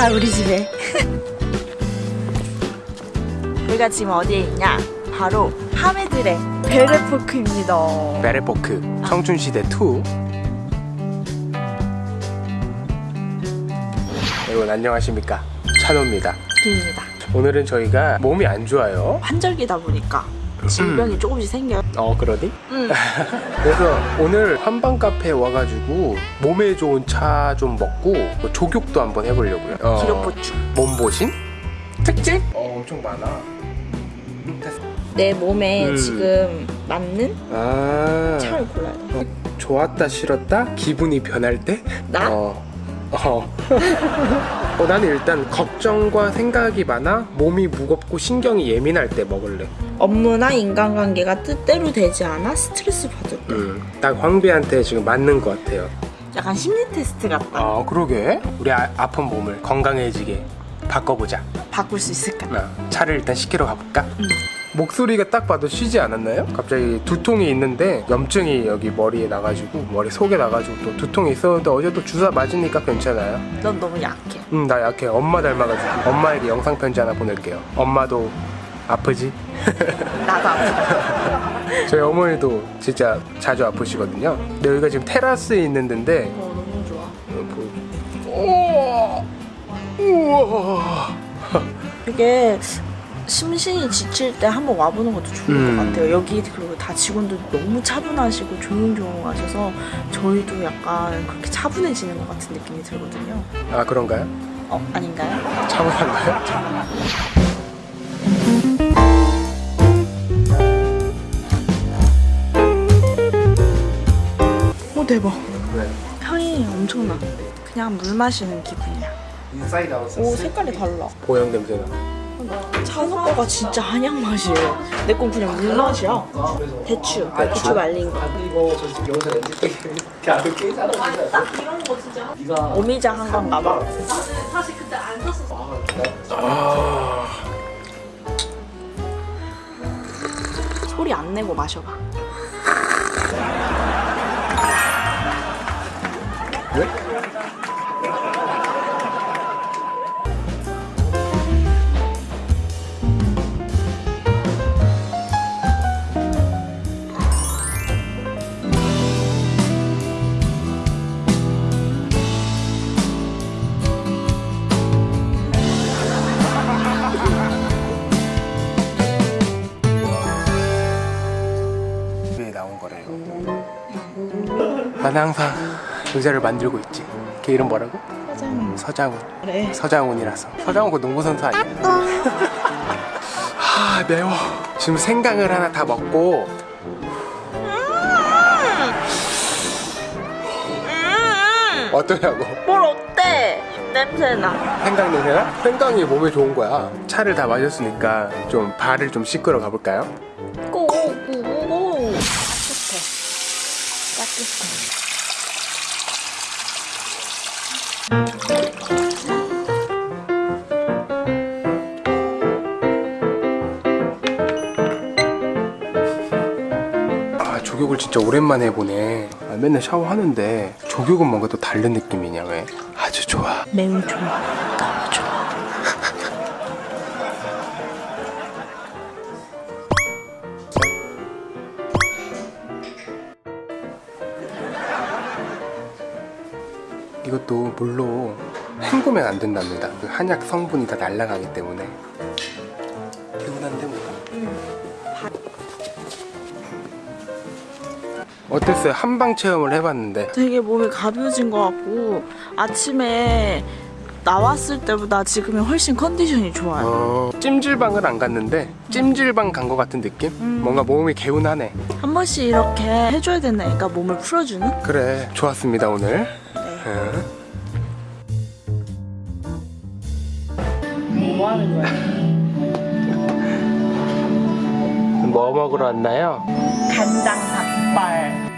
자 우리 집에. 우리가 지금 어디에 있냐? 바로 하메들의 베레포크입니다. 베레포크 청춘시대 2 여러분 안녕하십니까? 찬호입니다. 입니다. 오늘은 저희가 몸이 안 좋아요. 환절기다 보니까 질병이 조금씩 생겨요 어 그러니? 음. 그래서 오늘 한방 카페에 와가지고 몸에 좋은 차 좀 먹고 뭐 조격도 한번 해보려고요 어, 기록보충 몸보신? 특집? 어 엄청 많아 음, 됐어. 내 몸에 음. 지금 맞는 아 차를 골라야 돼 좋았다 싫었다 기분이 변할 때? 나? 어. 어. 어, 나는 일단 걱정과 생각이 많아 몸이 무겁고 신경이 예민할 때 먹을래. 업무나 인간관계가 뜻대로 되지 않아 스트레스 받을 때 음, 딱 황비한테 지금 맞는 것 같아요. 약간 심리 테스트 같다 아, 그러게. 우리 아, 아픈 몸을 건강해지게 바꿔보자. 바꿀 수 있을까? 아, 차를 일단 시키러 가볼까? 음. 목소리가 딱 봐도 쉬지 않았나요? 갑자기 두통이 있는데 염증이 여기 머리에 나가지고 머리 속에 나가지고 또 두통이 있었는데 어제 또 주사 맞으니까 괜찮아요. 넌 너무 약해 응, 나 약해. 엄마 닮아가지고. 엄마에게 영상 편지 하나 보낼게요. 엄마도 아프지? 나도 아프다 저희 어머니도 진짜 자주 아프시거든요. 근데 여기가 지금 테라스에 있는 데인데 어 너무 좋아 어, 우와. 이게 심신이 지칠 때 한번 와보는 것도 좋을 음. 것 같아요. 여기 그리고 다 직원들 너무 차분하시고 조용조용하셔서 저희도 약간 그렇게 차분해지는 것 같은 느낌이 들거든요. 아 그런가요? 어 아닌가요? 차분한가요? 오 대박. 네. 향이 엄청나. 그냥 물 마시는 기분이야. Inside Out 오 색깔이 달라. 보양 냄새나. 찬호 거가 진짜 한약 맛이에요. 내 건 그냥 물 맛이야. 대추, 대추 말린 거. 오미자 한 건가 봐. 아, 소리 안 내고 마셔봐. 왜? 왜 나온 거래요? 난 항상 의자를 만들고 있지. 걔 이름 뭐라고? 사장. 서장훈. 그래. 서장훈이라서. 서장훈 그 농구 선수 아니야? 아 매워. 지금 생강을 하나 다 먹고 어떠냐고. 뭘 어때? 냄새나. 생강 냄새나? 생강이 몸에 좋은 거야. 차를 다 마셨으니까 좀 발을 좀 씻으러 가볼까요? 아 조격을 진짜 오랜만에 해보네. 아, 맨날 샤워하는데 조격은 뭔가 또 다른 느낌이냐 왜? 아주 좋아. 매우 좋아. 이것도 물로 헹구면 안 된답니다. 그 한약 성분이 다 날아가기 때문에. 개운한데 뭐가? 어땠어요? 한방 체험을 해봤는데 되게 몸이 가벼워진 것 같고 아침에 나왔을 때보다 지금이 훨씬 컨디션이 좋아요. 어, 찜질방을 안 갔는데 찜질방 간 것 같은 느낌? 음. 뭔가 몸이 개운하네. 한 번씩 이렇게 해줘야 된다니까 몸을 풀어주는. 그래, 좋았습니다 오늘. 뭐 하는 거야? 뭐 먹으러 왔나요? 간장 닭발.